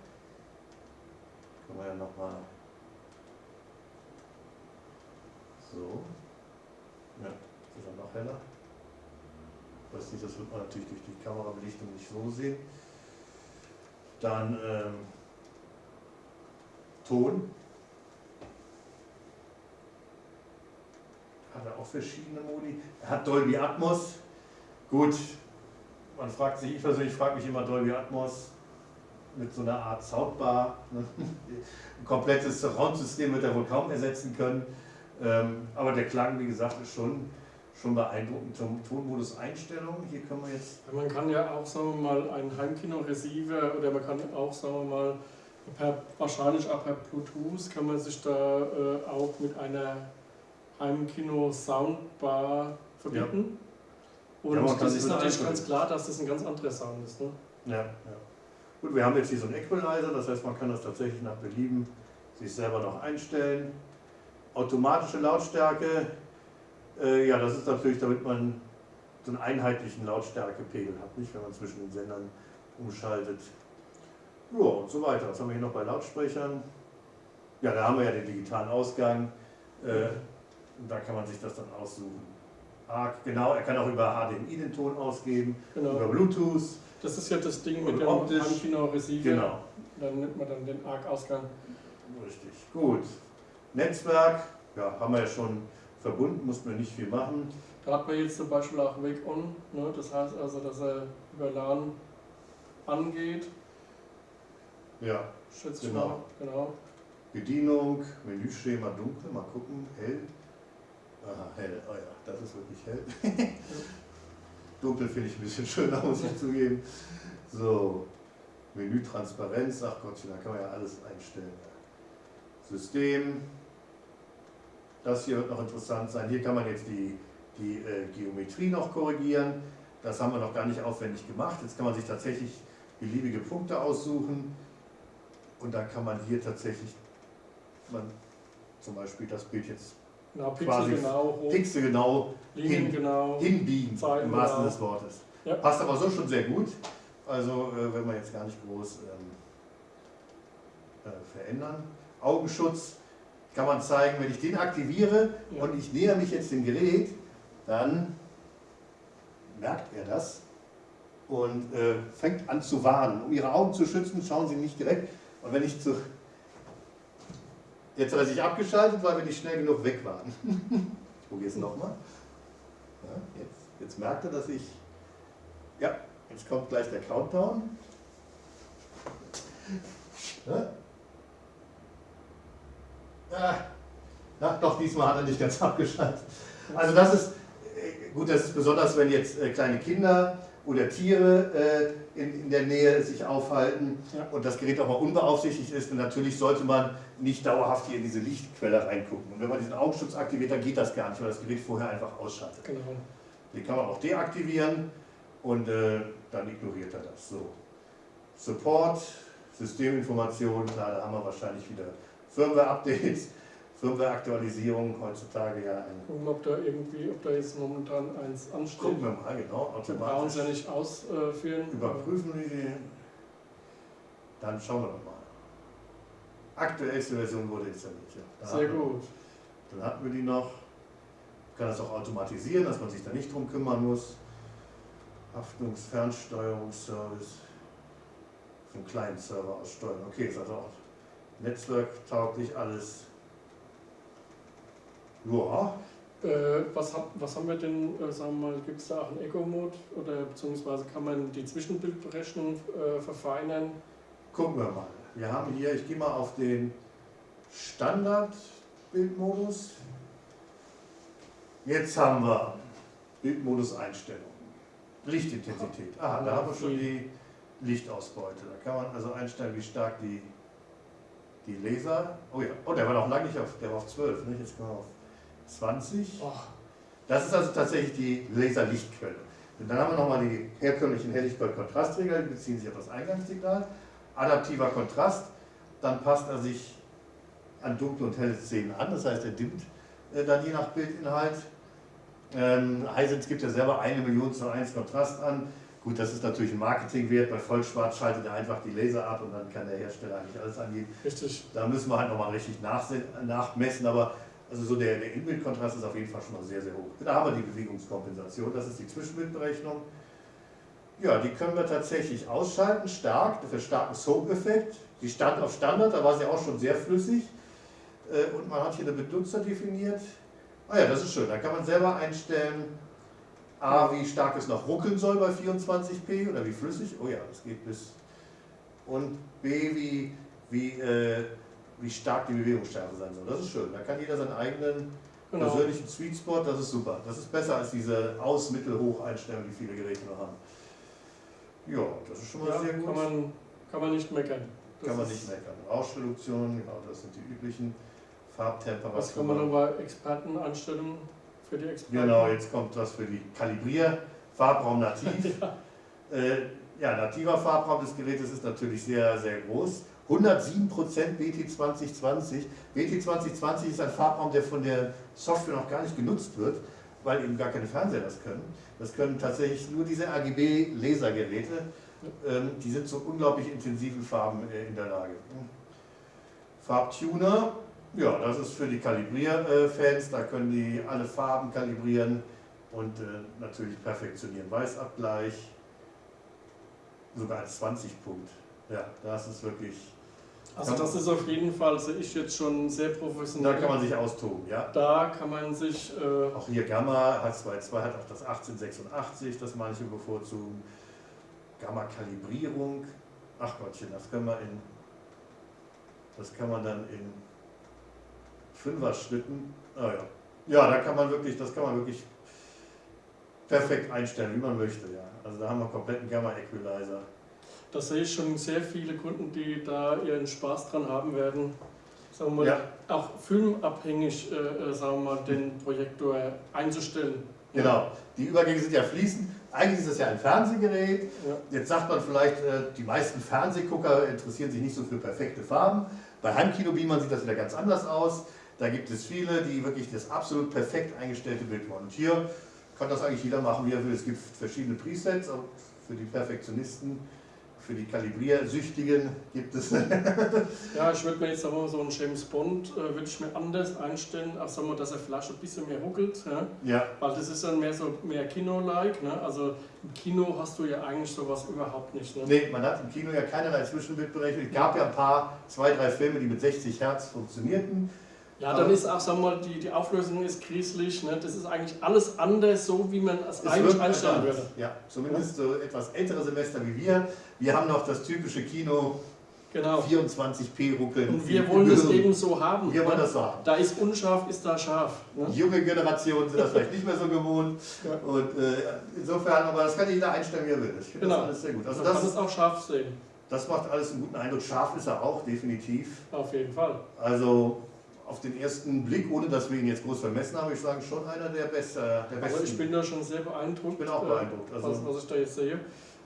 Können wir ja noch mal so. Ja, ist er noch heller. weiß nicht, das wird man natürlich durch die Kamerabelichtung nicht so sehen. Dann ähm, Ton. Hat er auch verschiedene Modi. Er hat Dolby Atmos. Gut, man fragt sich, ich persönlich frage mich immer Dolby Atmos mit so einer Art Soundbar. Ne? [LAUGHS] Ein komplettes Surround-System wird er wohl kaum ersetzen können. Ähm, aber der Klang, wie gesagt, ist schon, schon beeindruckend. Tonmodus Einstellungen, hier können wir jetzt. Man kann ja auch, sagen wir mal, ein Heimkino-Receiver oder man kann auch, sagen wir mal, per, wahrscheinlich auch per Bluetooth kann man sich da äh, auch mit einer Heimkino-Soundbar verbinden. Ja. Und ja, das ist natürlich ganz klar, dass das ein ganz anderer Sound ist. Ne? Ja, ja. Gut, wir haben jetzt hier so einen Equalizer, das heißt, man kann das tatsächlich nach Belieben sich selber noch einstellen. Automatische Lautstärke, äh, ja, das ist natürlich, damit man so einen einheitlichen Lautstärkepegel hat, nicht wenn man zwischen den Sendern umschaltet. Ja, und so weiter. Was haben wir hier noch bei Lautsprechern? Ja, da haben wir ja den digitalen Ausgang. Äh, da kann man sich das dann aussuchen. Ah, genau, er kann auch über HDMI den Ton ausgeben, genau. über Bluetooth. Das ist ja das Ding mit dem Ankino-Receiver. Genau. Dann nimmt man dann den ARC-Ausgang. Richtig, gut. Netzwerk, ja, haben wir ja schon verbunden, mussten wir nicht viel machen. Da hat man jetzt zum Beispiel auch Wake On, ne? das heißt also, dass er über LAN angeht. Ja, Schätze genau. Mal. genau. Bedienung, Menüschema dunkel, mal gucken, hell. Aha, hell, oh ja, das ist wirklich hell. [LAUGHS] dunkel finde ich ein bisschen schöner, muss ich zugeben. So, Menütransparenz, ach Gottchen, da kann man ja alles einstellen. System, das hier wird noch interessant sein. Hier kann man jetzt die, die äh, Geometrie noch korrigieren. Das haben wir noch gar nicht aufwendig gemacht. Jetzt kann man sich tatsächlich beliebige Punkte aussuchen. Und dann kann man hier tatsächlich man zum Beispiel das Bild jetzt genau, quasi genau, pixelgenau hin, genau, hinbiegen, im wahrsten genau. des Wortes. Ja. Passt aber so schon sehr gut. Also äh, wenn wir jetzt gar nicht groß ähm, äh, verändern. Augenschutz kann man zeigen, wenn ich den aktiviere ja. und ich näher mich jetzt dem Gerät, dann merkt er das und äh, fängt an zu warnen. Um Ihre Augen zu schützen, schauen Sie nicht direkt. Und wenn ich zu... Jetzt hat er sich abgeschaltet, weil wir nicht schnell genug weg waren. [LAUGHS] ich probiere es nochmal. Ja, jetzt, jetzt merkt er, dass ich... Ja, jetzt kommt gleich der Countdown. Ja? Ah, na, doch, diesmal hat er nicht ganz [LAUGHS] abgeschaltet. Also das ist, äh, gut, das ist besonders, wenn jetzt äh, kleine Kinder oder Tiere äh, in, in der Nähe sich aufhalten ja. und das Gerät auch mal unbeaufsichtigt ist. Und natürlich sollte man nicht dauerhaft hier in diese Lichtquelle reingucken. Und wenn man diesen Augenschutz aktiviert, dann geht das gar nicht, weil das Gerät vorher einfach ausschaltet. Genau. Den kann man auch deaktivieren und äh, dann ignoriert er das. So. Support, Systeminformation, klar, da haben wir wahrscheinlich wieder Firmware-Updates, Firmware-Aktualisierung heutzutage ja ein. Gucken, ob da irgendwie, ob da jetzt momentan eins ansteht. Gucken wir mal, genau. Wir brauchen es ja nicht ausführen. Überprüfen wir die. Dann schauen wir doch mal. Aktuellste Version wurde installiert. Ja. Sehr gut. dann hatten wir die noch. Ich kann das auch automatisieren, dass man sich da nicht drum kümmern muss. Haftungsfernsteuerungsservice. Einen kleinen Server aussteuern. Okay, ist also auch netzwerktauglich alles. Ja. Äh, was, hab, was haben wir denn, äh, sagen wir mal, gibt es da auch einen Eco-Mode oder beziehungsweise kann man die Zwischenbildberechnung äh, verfeinern? Gucken wir mal. Wir haben hier, ich gehe mal auf den Standard-Bildmodus. Jetzt haben wir Bildmodus-Einstellungen. Lichtintensität. Aha, da haben wir schon die Lichtausbeute. Da kann man also einstellen, wie stark die die Laser, oh ja, oh, der war noch lange nicht auf, der war auf 12, ne? jetzt kommen wir auf 20. Oh. Das ist also tatsächlich die Laserlichtquelle. Und dann haben wir nochmal die herkömmlichen Helligkeit-Kontrastregler, die beziehen sich auf das Eingangssignal. Adaptiver Kontrast, dann passt er sich an dunkle und helle Szenen an, das heißt, er dimmt äh, dann je nach Bildinhalt. Ähm, Hisense gibt ja selber eine Million zu 1 Kontrast an. Gut, das ist natürlich ein Marketingwert. Bei Vollschwarz schaltet er einfach die Laser ab und dann kann der Hersteller eigentlich alles angeben. Richtig. Da müssen wir halt nochmal richtig nachmessen, aber Also so der, der Inbildkontrast ist auf jeden Fall schon mal sehr, sehr hoch. Da haben wir die Bewegungskompensation, das ist die Zwischenbildberechnung. Ja, die können wir tatsächlich ausschalten, stark, für starken Soap-Effekt. Die stand auf Standard, da war sie auch schon sehr flüssig. Äh, und man hat hier eine Benutzer definiert. Ah ja, das ist schön, da kann man selber einstellen, A, wie stark es noch ruckeln soll bei 24p oder wie flüssig. Oh ja, das geht bis. Und B, wie, wie, äh, wie stark die Bewegungsschärfe sein soll. Das ist schön. Da kann jeder seinen eigenen genau. persönlichen Sweet Spot, das ist super. Das ist besser als diese Aus-, Mittel-, Hoch-Einstellung, die viele Geräte noch haben. Ja, das ist schon mal ja, sehr gut. Kann man, kann man nicht meckern. Das kann man nicht meckern. Rauschreduktion, genau, das sind die üblichen Farbtemperaturen. Was kann man noch bei Expertenanstellungen für die Experten? Genau, jetzt kommt das für die Kalibrier, Farbraum nativ. [LAUGHS] ja. Äh, ja, nativer Farbraum des Gerätes ist natürlich sehr, sehr groß. 107% BT2020. BT2020 ist ein Farbraum, der von der Software noch gar nicht genutzt wird, weil eben gar keine Fernseher das können. Das können tatsächlich nur diese RGB-Lasergeräte. Ähm, die sind zu unglaublich intensiven Farben äh, in der Lage. Farbtuner, ja, das ist für die Kalibrierfans, da können die alle Farben kalibrieren und äh, natürlich perfektionieren. Weißabgleich, sogar als 20-Punkt. Ja, das ist wirklich also das ist auf jeden Fall, sehe ich jetzt schon sehr professionell. Da kann man sich austoben, ja. Da kann man sich... Äh auch hier Gamma, H22 hat auch das 1886, das manche bevorzugen. Gamma-Kalibrierung, ach Gottchen, das können wir in... Das kann man dann in Fünfer-Schritten, ah ja. Ja, da kann man wirklich, das kann man wirklich perfekt einstellen, wie man möchte, ja. Also da haben wir kompletten Gamma-Equalizer da sehe ich schon sehr viele Kunden, die da ihren Spaß dran haben werden, sagen wir mal, ja. auch filmabhängig äh, äh, sagen wir mal, den Projektor einzustellen. Genau, die Übergänge sind ja fließend. Eigentlich ist das ja ein Fernsehgerät. Ja. Jetzt sagt man vielleicht, äh, die meisten Fernsehgucker interessieren sich nicht so für perfekte Farben. Bei Heimkinobeamern sieht das wieder ganz anders aus. Da gibt es viele, die wirklich das absolut perfekt eingestellte Bild wollen. Und hier kann das eigentlich jeder machen, wie er will. Es gibt verschiedene Presets, auch für die Perfektionisten für die Kalibriersüchtigen gibt es. [LAUGHS] ja, ich würde mir jetzt sagen, so einen James Bond äh, würde ich mir anders einstellen, als sagen wir, dass er Flasche ein bisschen mehr ruckelt. Ja? ja. Weil das ist dann mehr so mehr Kino-like. Ne? Also im Kino hast du ja eigentlich sowas überhaupt nicht. Ne? Nee, man hat im Kino ja keinerlei Zwischenbildberechnung. Es gab ja ein paar, zwei, drei Filme, die mit 60 Hertz funktionierten. Ja, dann ist auch, sagen wir mal, die, die Auflösung ist grieselig. Ne? Das ist eigentlich alles anders, so wie man es, es eigentlich einstellen würde. Ja, zumindest so etwas ältere Semester wie wir. Wir haben noch das typische Kino genau. 24p ruckeln. Und wir wollen das eben so haben. Wir wollen das so haben. Da ist unscharf, ist da scharf. Ne? Junge Generationen sind das vielleicht nicht mehr so gewohnt. Ja. Und äh, insofern, aber das kann jeder einstellen, wie er will. Ich finde genau. das alles sehr gut. Also Man das kann es auch scharf sehen. Das macht alles einen guten Eindruck. Scharf ist er auch, definitiv. Auf jeden Fall. Also auf den ersten Blick, ohne dass wir ihn jetzt groß vermessen haben, ich sage schon einer der, Beste, der besten. Aber ich bin da schon sehr beeindruckt. Ich bin auch beeindruckt. Also was, was ich da jetzt sehe.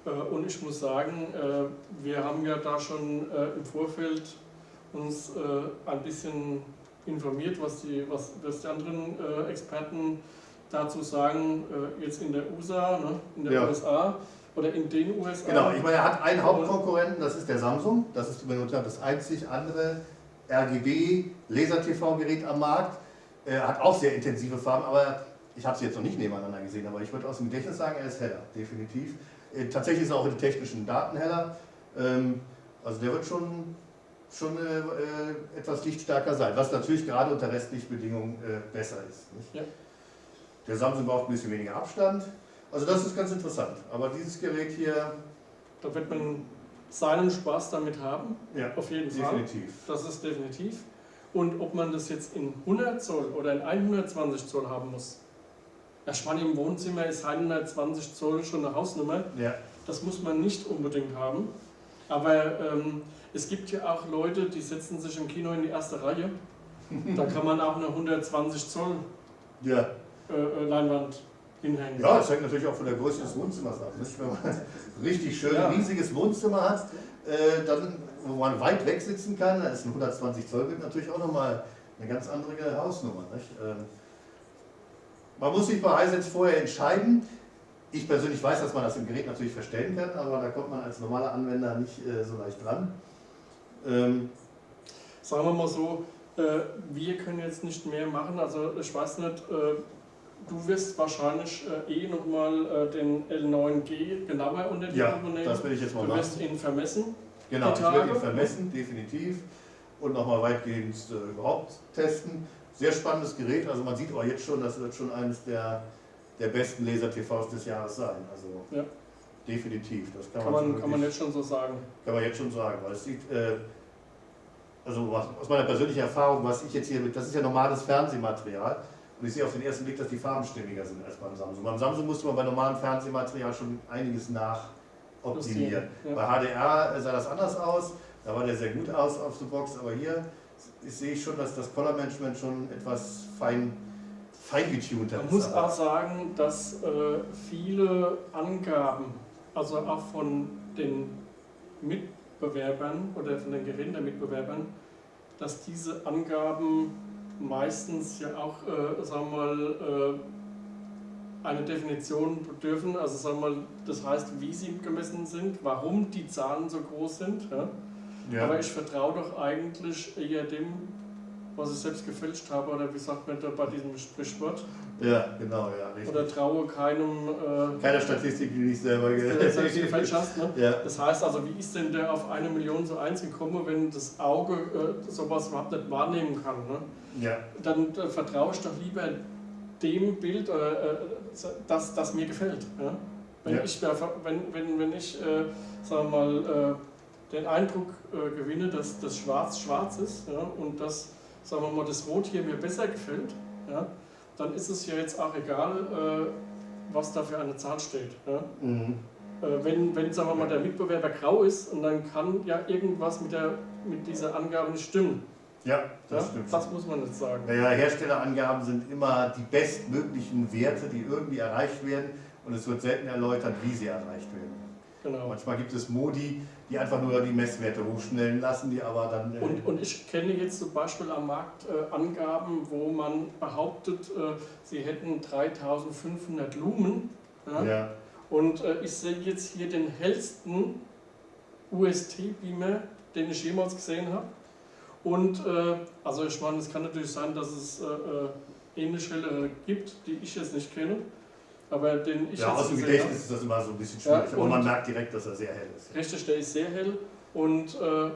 Äh, und ich muss sagen, äh, wir haben ja da schon äh, im Vorfeld uns ein bisschen informiert, was die, was, was die anderen Experten dazu sagen, jetzt in der USA, ne, in der ja. USA oder in den USA. Genau, ich meine, er hat einen Hauptkonkurrenten, das ist der Samsung, das ist das einzig andere RGB Laser-TV-Gerät am Markt. Er hat auch sehr intensive Farben, aber ich habe sie jetzt noch nicht nebeneinander gesehen, aber ich würde aus dem Gedächtnis sagen, er ist heller, definitiv. Äh, tatsächlich ist er auch in den technischen Daten heller. Ähm, also der wird schon, schon äh, äh, etwas lichtstärker sein, was natürlich gerade unter restlichen Bedingungen besser ist. Ja. Der Samsung braucht ein bisschen weniger Abstand. Also das ist ganz interessant. Aber dieses Gerät hier... Da wird man seinen Spaß damit haben. Ja, auf jeden definitiv. Fall. Definitiv. Das ist definitiv. Und ob man das jetzt in 100 Zoll oder in 120 Zoll haben muss. Spann im Wohnzimmer ist 120 Zoll schon eine Hausnummer. Ja. Das muss man nicht unbedingt haben. Aber ähm, es gibt ja auch Leute, die setzen sich im Kino in die erste Reihe. [LAUGHS] da kann man auch eine 120 Zoll ja. äh, äh Leinwand. Ja, das hängt natürlich auch von der Größe des Wohnzimmers ab. Nicht? Wenn man ein [LAUGHS] richtig schön ja. riesiges Wohnzimmer hat, äh, dann, wo man weit weg sitzen kann, da ist ein 120 Zoll Bild natürlich auch nochmal eine ganz andere Hausnummer. Ähm, man muss sich bei Hisense vorher entscheiden. Ich persönlich weiß, dass man das im Gerät natürlich verstellen kann, aber da kommt man als normaler Anwender nicht äh, so leicht dran. Ähm, Sagen wir mal so, Äh, wir können jetzt nicht mehr machen, also ich weiß nicht, äh, du wirst wahrscheinlich äh, eh nochmal äh, den L9G genauer unter die Ja, Lupe nehmen. das will ich jetzt mal Du machen. wirst ihn vermessen. Genau, ich werde ihn vermessen, definitiv. Und nochmal weitgehend äh, überhaupt testen. Sehr spannendes Gerät, also man sieht auch jetzt schon, das wird schon eines der, der besten Laser-TVs des Jahres sein. Also Ja. definitiv, das kann, Kann man, man, kann man jetzt schon so sagen. kann man jetzt schon sagen. Weil es sieht, äh, also aus meiner persönlichen Erfahrung, was ich jetzt hier mit, das ist ja normales Fernsehmaterial. Und ich sehe auf den ersten Blick, dass die Farben stimmiger sind als beim Samsung. Beim Samsung musste man bei normalem Fernsehmaterial schon einiges nachoptimieren. Ja. Bei HDR sah das anders aus, da war der sehr gut aus auf der Box, aber hier sehe ich schon, dass das Color Management schon etwas fein, fein getunter Man ist. muss Aber- auch sagen, dass äh, viele Angaben, also auch von den Mitbewerbern oder von den Geräten der Mitbewerbern, dass diese Angaben meistens ja auch, äh, sagen wir mal, äh, eine Definition bedürfen. Also sagen wir mal, das heißt, wie sie gemessen sind, warum die Zahlen so groß sind. Ja? ja. Aber ich vertraue doch eigentlich eher dem, was ich selbst gefälscht habe, oder wie sagt man da bei diesem Sprichwort? Ja, genau, ja, richtig. Oder traue keinem, äh, Keine Statistik, die nicht selber der du selbst ge- gefälscht hast. Ne? Ja, Das heißt also, wie ist denn der auf eine Million zu eins gekommen, wenn das Auge äh, sowas überhaupt nicht wahrnehmen kann? Ne? ja, Dann äh, vertraue ich doch lieber dem Bild, äh, äh, das, das mir gefällt. Ja? Wenn, Ja. ich, wenn, wenn, wenn ich äh, sagen wir mal, äh, den Eindruck äh, gewinne, dass das Schwarz schwarz ist ja, und dass sagen wir mal, das Rot hier mir besser gefällt, ja, dann ist es ja jetzt auch egal, äh, was da für eine Zahl steht. Ja? mhm. Äh, wenn, wenn sagen wir mal, der Mitbewerber grau ist und dann kann ja irgendwas mit, der, mit dieser Angabe nicht stimmen. ja das ja? stimmt. Das muss man jetzt sagen. Naja, Herstellerangaben sind immer die bestmöglichen Werte, die irgendwie erreicht werden und es wird selten erläutert, wie sie erreicht werden. Genau. Manchmal gibt es Modi, die einfach nur die Messwerte hochschnellen lassen, die aber dann... äh, Und, und ich kenne jetzt zum Beispiel am Markt äh, Angaben, wo man behauptet, äh, sie hätten 3500 Lumen. Ja? ja, Und äh, ich sehe jetzt hier den hellsten UST-Beamer, den ich jemals gesehen habe. Und äh, also ich meine, es kann natürlich sein, dass es äh, äh, ähnliche helle gibt, die ich jetzt nicht kenne. Aber den ich ja aus dem Gedächtnis ist das immer so ein bisschen schwierig, Ja, aber man merkt direkt, dass er sehr hell ist. Richtig, der ist sehr hell und, äh,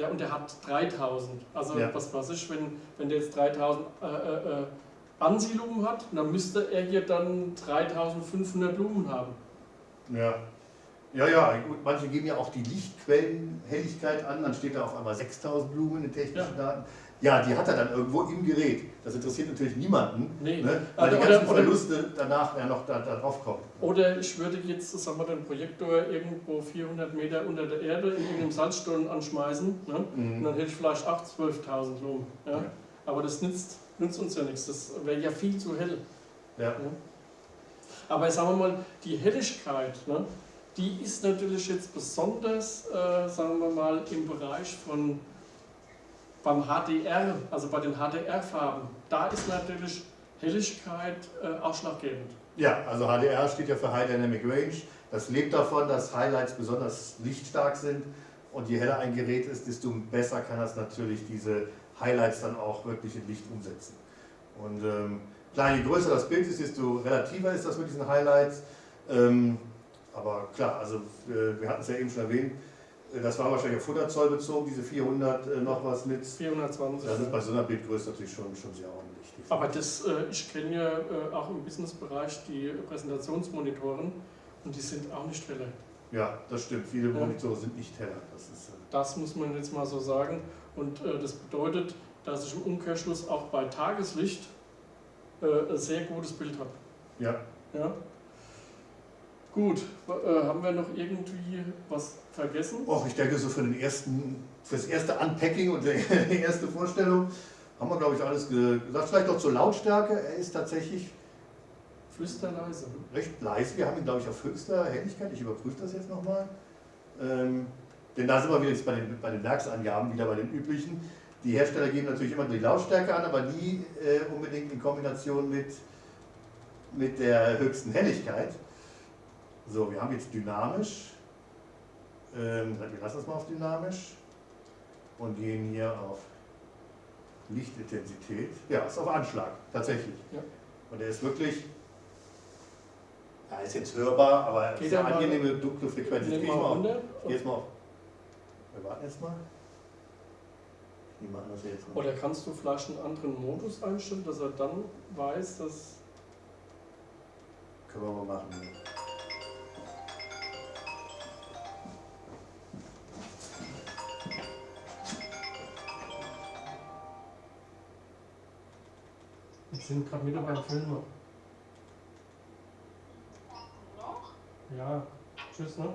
ja, und der hat 3000. Also Ja. was weiß ich, wenn, wenn der jetzt 3000 äh, äh, äh, Ansiedlungen hat, dann müsste er hier dann 3500 Lumen haben. Ja. Ja, ja, gut, manche geben ja auch die Lichtquellenhelligkeit an, dann steht da auf einmal 6000 Blumen in technischen Daten. Ja, die hat er dann irgendwo im Gerät. Das interessiert natürlich niemanden, Nee. ne? weil Oder- die ganzen oder- Verluste danach ja noch da, da drauf kommen. Oder ich würde jetzt sagen wir, den Projektor irgendwo 400 Meter unter der Erde in irgendeinem Salzstollen anschmeißen. Ne? Und Mhm. dann hätte ich vielleicht auch 12.000 Lumen. Ja? Ja. Aber das nützt, nützt uns ja nichts. Das wäre ja viel zu hell. Ja. Aber sagen wir mal, die Helligkeit, ne, die ist natürlich jetzt besonders, äh, sagen wir mal, im Bereich von beim HDR, also bei den HDR-Farben. Da ist natürlich Helligkeit äh, ausschlaggebend. Ja, also HDR steht ja für High Dynamic Range. Das lebt davon, dass Highlights besonders lichtstark sind. Und je heller ein Gerät ist, desto besser kann das natürlich diese Highlights dann auch wirklich in Licht umsetzen. Und ähm, klar, je größer das Bild ist, desto relativer ist das mit diesen Highlights. Ähm, aber klar, also äh, wir hatten es ja eben schon erwähnt, äh, das war wahrscheinlich auf 100 Zoll bezogen, diese 400 äh, noch was mit. 420. Das ist bei so einer Bildgröße natürlich schon, schon sehr ordentlich. Aber das, äh, ich kenne ja äh, auch im Businessbereich die Präsentationsmonitoren und die sind auch nicht heller. Ja, das stimmt. Viele Ja. Monitore sind nicht heller. Das ist, äh, Das muss man jetzt mal so sagen. Und äh, das bedeutet, dass ich im Umkehrschluss auch bei Tageslicht äh, ein sehr gutes Bild habe. ja. Ja? Gut, äh, haben wir noch irgendwie was vergessen? Och, ich denke, so für, den ersten, für das erste Unpacking und [LAUGHS] die erste Vorstellung haben wir, glaube ich, alles ge- gesagt. Vielleicht noch zur Lautstärke. Er ist tatsächlich Flüsterleise. recht leise. Wir haben ihn, glaube ich, auf höchster Helligkeit. Ich überprüfe das jetzt nochmal. Ähm, denn da sind wir wieder jetzt bei den, bei den Werksangaben, wieder bei den üblichen. Die Hersteller geben natürlich immer die Lautstärke an, aber nie äh, unbedingt in Kombination mit, mit der höchsten Helligkeit. So, wir haben jetzt dynamisch. Ähm, wir lassen es mal auf dynamisch und gehen hier auf Lichtintensität. Ja, ist auf Anschlag, tatsächlich. Ja. Und er ist wirklich, ja, ist jetzt hörbar, aber Geht sehr er mal- angenehme dunkle Frequenz. Jetzt Nimm geh ich mal auf. Geh jetzt mal auf. Wir warten jetzt mal. Die machen das jetzt mal. Oder kannst du vielleicht einen anderen Modus einstellen, dass er dann weiß, dass. Können wir mal machen. Wir sind gerade wieder beim Film noch. Ja, tschüss, ne?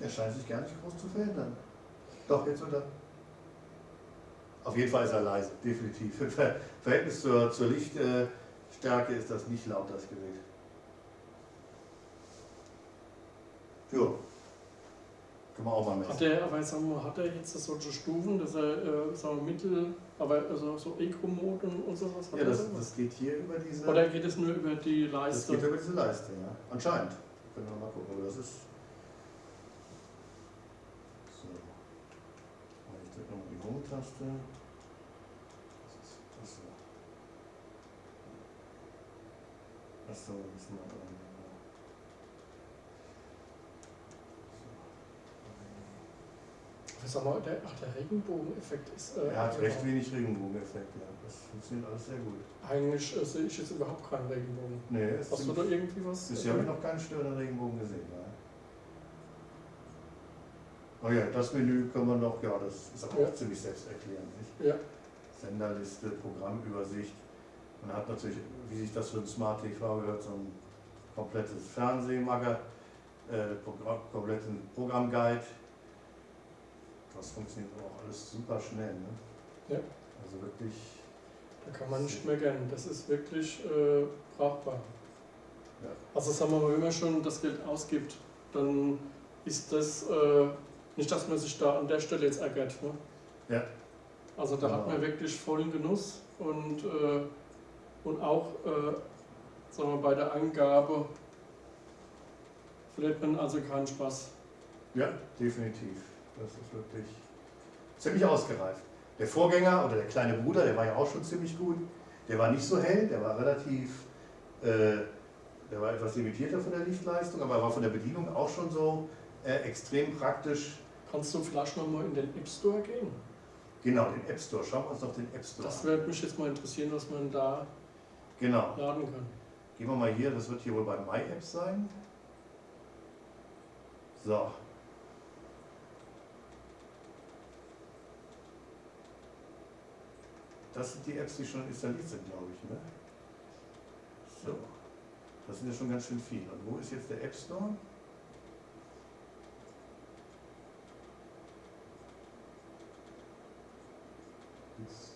Er scheint sich gar nicht groß zu verändern. Doch, jetzt oder? Auf jeden Fall ist er leise, definitiv. Im [LAUGHS] Ver Verhältnis zur, zur Lichtstärke ist das nicht laut, das Gerät. Ja. Können wir auch mal Hat messen. er, aber sagen wir, hat er jetzt solche Stufen, dass er, äh, sagen wir, Mittel, aber also so Eco-Mode und, und sowas hat Ja, das, das geht hier über diese. Oder geht es nur über die das Leiste? geht über diese Leiste, ja. Anscheinend. Können wir mal gucken, aber das ist. So. Ich drücke nochmal die Home-Taste. Das ist das so. Achso, müssen wir dran. genau. Sag mal, der, ach, der Regenbogeneffekt ist. Äh, Er hat recht wenig Regenbogeneffekt, ja. Das funktioniert alles sehr gut. Eigentlich äh, sehe ich jetzt überhaupt keinen Regenbogen. Nee, es Hast du da irgendwie was? Bisher habe ich noch keinen störenden Regenbogen gesehen. Nein. Oh ja, das Menü kann man noch, ja, das ist aber Ja. auch ziemlich selbsterklärend. Nicht? Ja, Senderliste, Programmübersicht. Man hat natürlich, wie sich das für ein Smart TV gehört, so ein komplettes Fernsehmager, äh, Programm, kompletten Programmguide. Das funktioniert aber auch alles super schnell. Ne? Ja. Also wirklich, da kann man nicht mehr gern. Das ist wirklich äh, brauchbar. Ja. Also sagen wir mal, wenn man schon das Geld ausgibt, dann ist das äh, nicht, dass man sich da an der Stelle jetzt ärgert. Ne? Ja. Also da hat Genau. man wirklich vollen Genuss und, äh, und auch äh, sagen wir, bei der Eingabe verliert man also keinen Spaß. ja, definitiv. Das ist wirklich ziemlich ausgereift. Der Vorgänger oder der kleine Bruder, der war ja auch schon ziemlich gut. Der war nicht so hell, der war relativ, äh, der war etwas limitierter von der Lichtleistung, aber er war von der Bedienung auch schon so äh, extrem praktisch. Kannst du vielleicht nochmal in den App Store gehen? Genau, den App Store. Schauen wir uns doch den App Store Das an. würde mich jetzt mal interessieren, was man da Genau. laden kann. Gehen wir mal hier, das wird hier wohl bei My Apps sein. So. Das sind die Apps, die schon installiert sind, glaube ich. Ne? So. Das sind ja schon ganz schön viele. Und wo ist jetzt der App Store? Jetzt.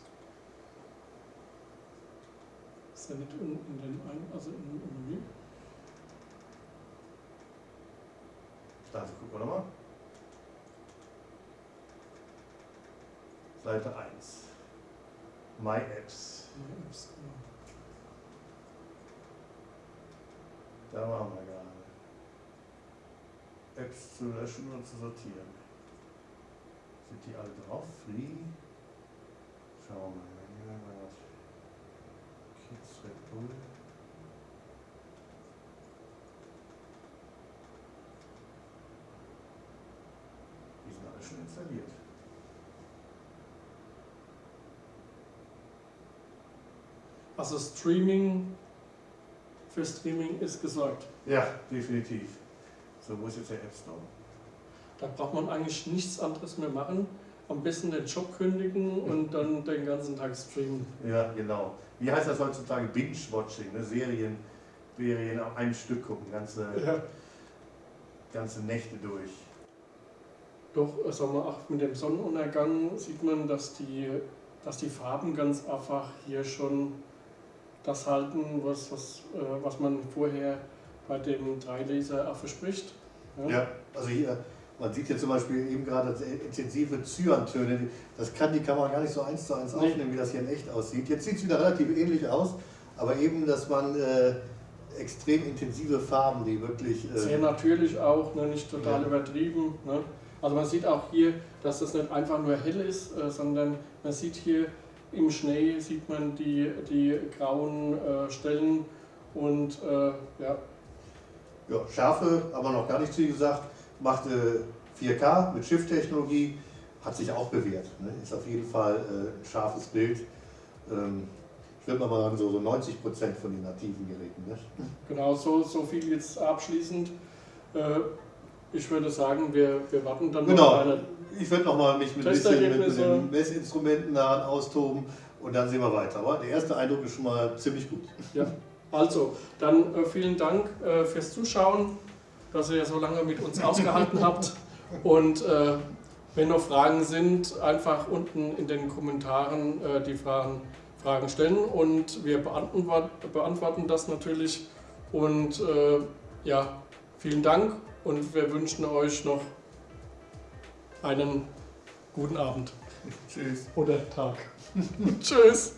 Ist ja nicht in, in den ein, also im, im Menü. Also gucken wir nochmal. Seite 1. My Apps. Ja, Apps, genau. Da waren wir gerade. Apps zu löschen und zu sortieren. Sind die alle drauf? Free? Schauen wir mal. Bull. Die sind alle schon installiert. Also Streaming, für Streaming ist gesorgt. Ja, definitiv. So, ist jetzt der App Store? Da braucht man eigentlich nichts anderes mehr machen. Am besten den Job kündigen und dann den ganzen Tag streamen. Ja, genau. Wie heißt das heutzutage? Binge-Watching, ne? Serien, Serien am einem Stück gucken, ganze, Ja. ganze Nächte durch. Doch, sagen wir, auch mit dem Sonnenuntergang sieht man, dass die, dass die Farben ganz einfach hier schon das halten, was, was, äh, was man vorher bei dem Dreilaser auch verspricht. Ja, also hier, man sieht hier zum Beispiel eben gerade intensive Cyantöne. Das kann die Kamera gar nicht so eins zu eins aufnehmen, wie das hier in echt aussieht. Jetzt sieht es wieder relativ ähnlich aus, aber eben, dass man äh, extrem intensive Farben, die wirklich... Äh, Sehr natürlich auch, ne, nicht total ja. übertrieben. Ne? Also man sieht auch hier, dass das nicht einfach nur hell ist, äh, sondern man sieht hier im Schnee sieht man die, die grauen äh, Stellen und äh, ja. Ja, Schärfe, aber noch gar nicht zu gesagt, machte 4K mit Shift-Technologie, hat sich auch bewährt. Ne? Ist auf jeden Fall äh, ein scharfes Bild. Ähm, ich würde mal sagen, so, so 90 Prozent von den nativen Geräten. Ne? Genau, so, so viel jetzt abschließend. Äh, ich würde sagen, wir, wir warten dann genau. noch eine Ich würde noch mal mich mit, bisschen mit, mit den Messinstrumenten daran austoben und dann sehen wir weiter. Aber der erste Eindruck ist schon mal ziemlich gut. Ja, also, dann äh, vielen Dank äh, fürs Zuschauen, dass ihr so lange mit uns ausgehalten habt. Und äh, wenn noch Fragen sind, einfach unten in den Kommentaren äh, die Fragen, Fragen stellen und wir beantworten, beantworten das natürlich. Und äh, ja, vielen Dank und wir wünschen euch noch einen guten Abend. Tschüss. Oder Tag. [LAUGHS] Tschüss.